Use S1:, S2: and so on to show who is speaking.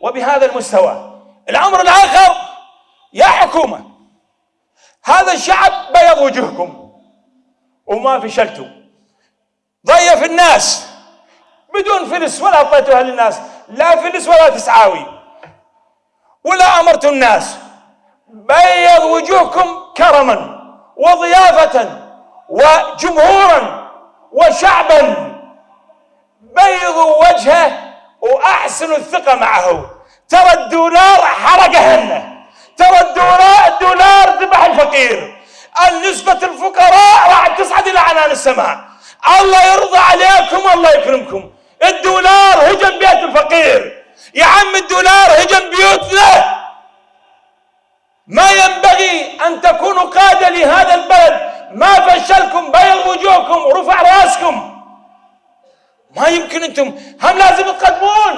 S1: وبهذا المستوى. الأمر الآخر يا حكومة هذا الشعب بيض وجوهكم وما فشلتوا. ضيف الناس بدون فلس ولا أعطيتوها للناس لا فلس ولا تسعاوي. ولا أمرت الناس بيض وجوهكم كرما وضيافة وجمهورا وشعبا. بيضوا وجهه وأحسنوا الثقة معه. ترى الدولار حرقهن ترى الدولار الدولار ذبح الفقير. النسبة الفقراء راح تصعد إلى عنان السماء. الله يرضى عليكم الله يكرمكم. الدولار هجم بيت الفقير. يا عم الدولار هجم بيوتنا. ما ينبغي أن تكونوا قادة لهذا البلد. ما فشلكم بيض وجوهكم ورفع رأسكم. ما يمكن أنتم هم لازم تقدمون